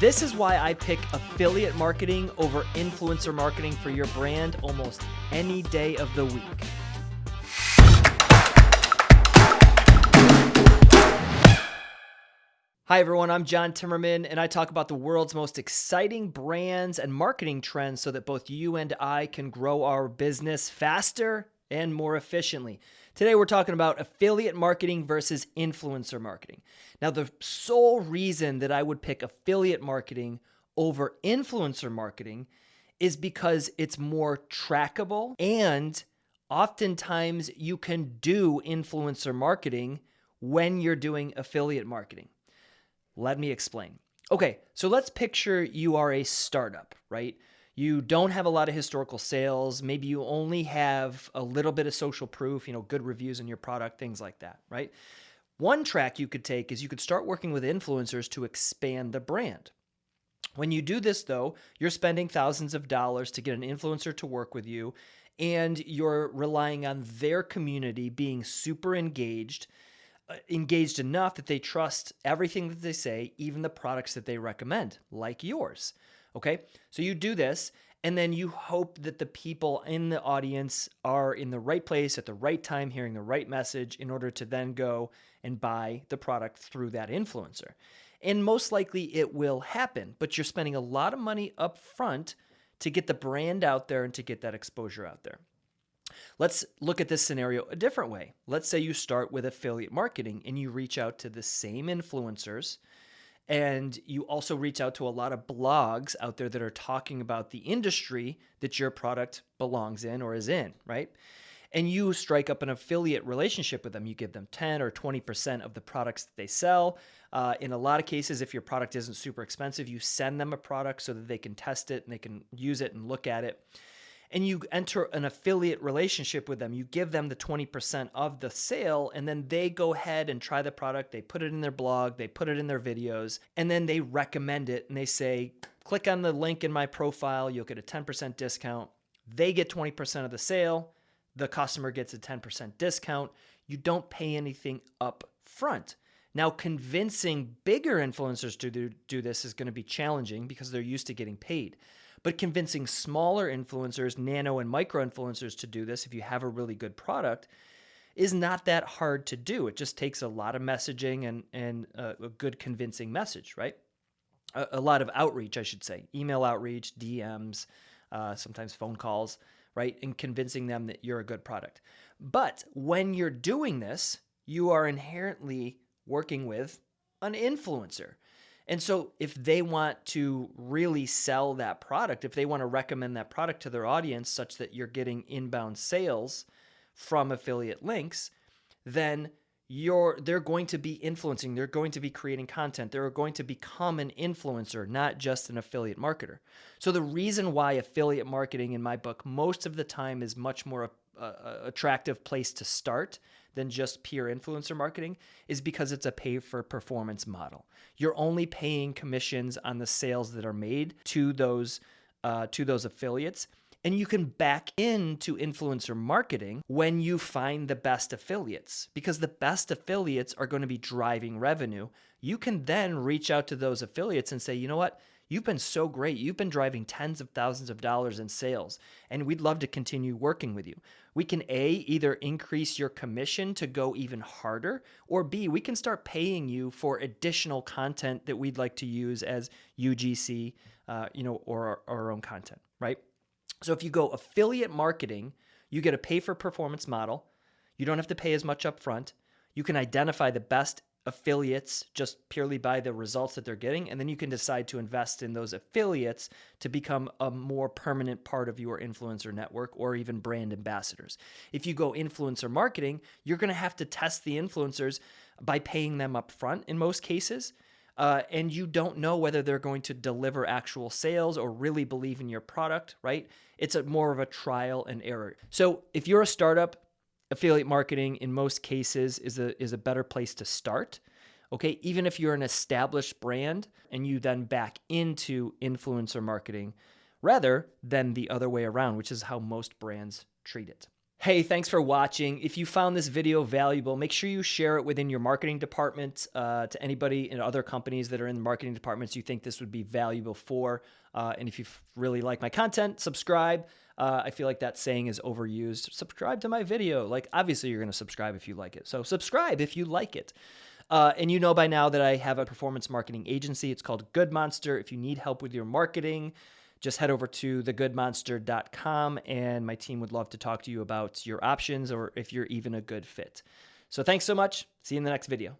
This is why I pick affiliate marketing over influencer marketing for your brand almost any day of the week. Hi, everyone. I'm John Timmerman, and I talk about the world's most exciting brands and marketing trends so that both you and I can grow our business faster and more efficiently. Today, we're talking about affiliate marketing versus influencer marketing. Now, the sole reason that I would pick affiliate marketing over influencer marketing is because it's more trackable and oftentimes you can do influencer marketing when you're doing affiliate marketing. Let me explain. Okay, so let's picture you are a startup, right? You don't have a lot of historical sales. Maybe you only have a little bit of social proof, you know, good reviews on your product, things like that, right? One track you could take is you could start working with influencers to expand the brand. When you do this, though, you're spending thousands of dollars to get an influencer to work with you, and you're relying on their community being super engaged uh, engaged enough that they trust everything that they say, even the products that they recommend, like yours. Okay. So you do this, and then you hope that the people in the audience are in the right place at the right time, hearing the right message in order to then go and buy the product through that influencer. And most likely it will happen, but you're spending a lot of money up front to get the brand out there and to get that exposure out there. Let's look at this scenario a different way. Let's say you start with affiliate marketing and you reach out to the same influencers and you also reach out to a lot of blogs out there that are talking about the industry that your product belongs in or is in, right? And you strike up an affiliate relationship with them. You give them 10 or 20% of the products that they sell. Uh, in a lot of cases, if your product isn't super expensive, you send them a product so that they can test it and they can use it and look at it and you enter an affiliate relationship with them. You give them the 20% of the sale, and then they go ahead and try the product. They put it in their blog, they put it in their videos, and then they recommend it and they say, click on the link in my profile, you'll get a 10% discount. They get 20% of the sale, the customer gets a 10% discount. You don't pay anything up front. Now, convincing bigger influencers to do, this is going to be challenging because they're used to getting paid. But convincing smaller influencers, nano and micro influencers to do this, if you have a really good product, is not that hard to do. It just takes a lot of messaging and, and a, good convincing message, right? A, a, lot of outreach, I should say, email outreach, DMs, uh, sometimes phone calls, right? And convincing them that you're a good product. But when you're doing this, you are inherently working with an influencer. And so if they want to really sell that product, if they want to recommend that product to their audience such that you're getting inbound sales from affiliate links, then you're they're going to be influencing, they're going to be creating content, they're going to become an influencer, not just an affiliate marketer. So the reason why affiliate marketing in my book most of the time is much more attractive place to start than just pure influencer marketing is because it's a pay for performance model. You're only paying commissions on the sales that are made to those uh, to those affiliates. And you can back into influencer marketing when you find the best affiliates because the best affiliates are going to be driving revenue. You can then reach out to those affiliates and say, you know what? You've been so great. You've been driving tens of thousands of dollars in sales, and we'd love to continue working with you. We can A, either increase your commission to go even harder, or B, we can start paying you for additional content that we'd like to use as UGC, uh, you know, or our, our own content, right? So if you go affiliate marketing, you get a pay for performance model. You don't have to pay as much upfront. You can identify the best affiliates just purely by the results that they're getting. And then you can decide to invest in those affiliates to become a more permanent part of your influencer network or even brand ambassadors. If you go influencer marketing, you're going to have to test the influencers by paying them up front in most cases. Uh, and you don't know whether they're going to deliver actual sales or really believe in your product, right? It's a more of a trial and error. So if you're a startup, affiliate marketing in most cases is a is a better place to start. Okay, even if you're an established brand and you then back into influencer marketing rather than the other way around, which is how most brands treat it. Hey, thanks for watching. If you found this video valuable, make sure you share it within your marketing department uh, to anybody in other companies that are in marketing departments you think this would be valuable for. Uh, and if you really like my content, subscribe. Uh, I feel like that saying is overused. Subscribe to my video. Like, obviously, you're going to subscribe if you like it. So, subscribe if you like it. Uh, and you know by now that I have a performance marketing agency. It's called Good Monster. If you need help with your marketing, just head over to thegoodmonster.com and my team would love to talk to you about your options or if you're even a good fit. So thanks so much. See you in the next video.